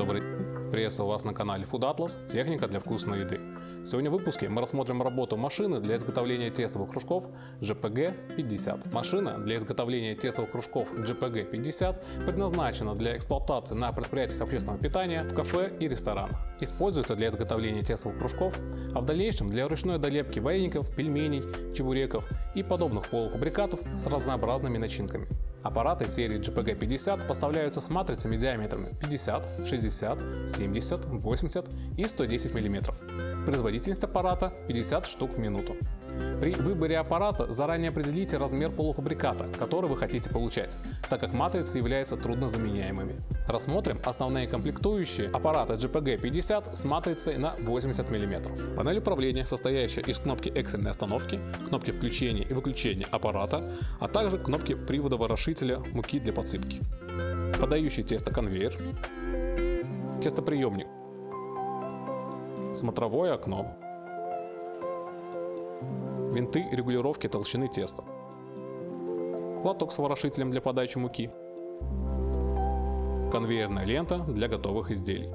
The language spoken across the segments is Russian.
добрый! Приветствую вас на канале Food Atlas, техника для вкусной еды. Сегодня в выпуске мы рассмотрим работу машины для изготовления тестовых кружков GPG-50. Машина для изготовления тестовых кружков GPG-50 предназначена для эксплуатации на предприятиях общественного питания, в кафе и ресторанах. Используется для изготовления тестовых кружков, а в дальнейшем для ручной долепки вареников, пельменей, чебуреков и подобных полуфабрикатов с разнообразными начинками. Аппараты серии GPG-50 поставляются с матрицами диаметрами 50, 60, 70, 80 и 110 мм. Производительность аппарата 50 штук в минуту. При выборе аппарата заранее определите размер полуфабриката, который вы хотите получать, так как матрицы являются труднозаменяемыми. Рассмотрим основные комплектующие аппарата GPG-50 с матрицей на 80 мм. Панель управления, состоящая из кнопки экстренной остановки, кнопки включения и выключения аппарата, а также кнопки привода ворошителя муки для подсыпки. Подающий тесто конвейер, тестоприемник, смотровое окно, винты регулировки толщины теста, платок с ворошителем для подачи муки, конвейерная лента для готовых изделий.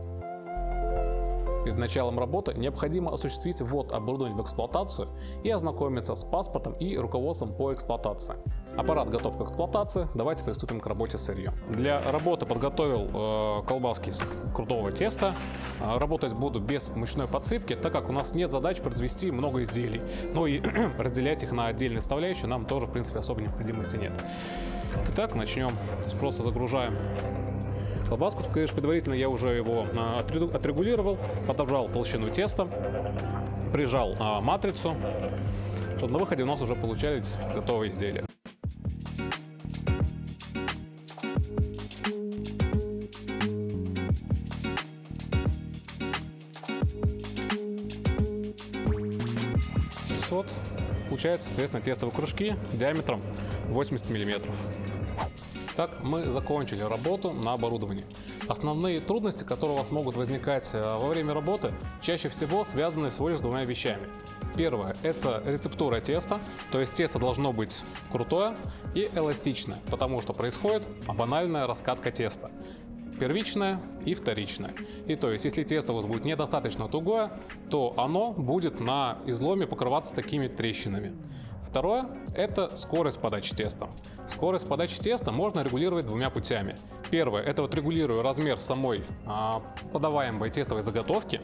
Перед началом работы необходимо осуществить ввод оборудования в эксплуатацию и ознакомиться с паспортом и руководством по эксплуатации. Аппарат готов к эксплуатации, давайте приступим к работе с сырьем. Для работы подготовил э, колбаски из крутого теста. Э, работать буду без мучной подсыпки, так как у нас нет задач произвести много изделий. Ну и разделять их на отдельные составляющие нам тоже в принципе особой необходимости нет. Итак, начнем. Просто загружаем Колбаску, конечно, предварительно я уже его а, отрегулировал, подобрал толщину теста, прижал а, матрицу, чтобы на выходе у нас уже получались готовые изделия. Вот, получается, соответственно, тестовые кружки диаметром 80 миллиметров. Так, мы закончили работу на оборудовании. Основные трудности, которые у вас могут возникать э, во время работы, чаще всего связаны всего лишь с двумя вещами. Первое – это рецептура теста, то есть тесто должно быть крутое и эластичное, потому что происходит банальная раскатка теста первичное и вторичное. И то есть, если тесто у вас будет недостаточно тугое, то оно будет на изломе покрываться такими трещинами. Второе – это скорость подачи теста. Скорость подачи теста можно регулировать двумя путями. Первое – это вот регулируя размер самой а, подаваемой тестовой заготовки.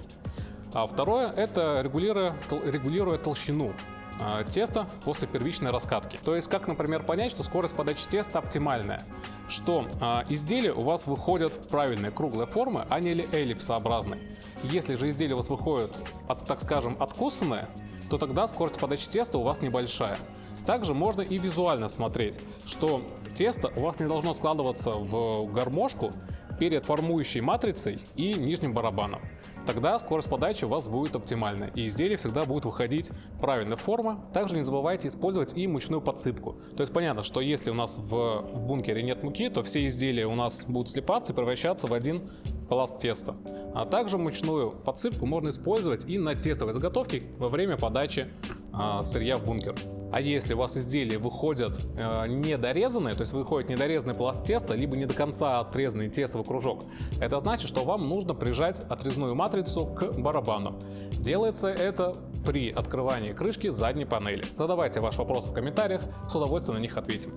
А второе – это регулируя, регулируя толщину а, теста после первичной раскатки. То есть, как, например, понять, что скорость подачи теста оптимальная? Что э, изделия у вас выходят правильной круглой формы, а не эллипсообразной. Если же изделие у вас выходит, от, так скажем, откусанное, то тогда скорость подачи теста у вас небольшая. Также можно и визуально смотреть, что тесто у вас не должно складываться в гармошку перед формующей матрицей и нижним барабаном. Тогда скорость подачи у вас будет оптимальная и изделие всегда будет выходить правильной формы. Также не забывайте использовать и мучную подсыпку. То есть понятно, что если у нас в бункере нет муки, то все изделия у нас будут слипаться и превращаться в один пласт теста. А также мучную подсыпку можно использовать и на тестовой заготовке во время подачи э, сырья в бункер. А если у вас изделия выходят э, недорезанные, то есть выходит недорезанный пласт теста, либо не до конца отрезанный тестовый кружок, это значит, что вам нужно прижать отрезную матрицу к барабану. Делается это при открывании крышки задней панели. Задавайте ваши вопросы в комментариях, с удовольствием на них ответим.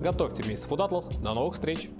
Готовьте вместе Food Atlas. До новых встреч!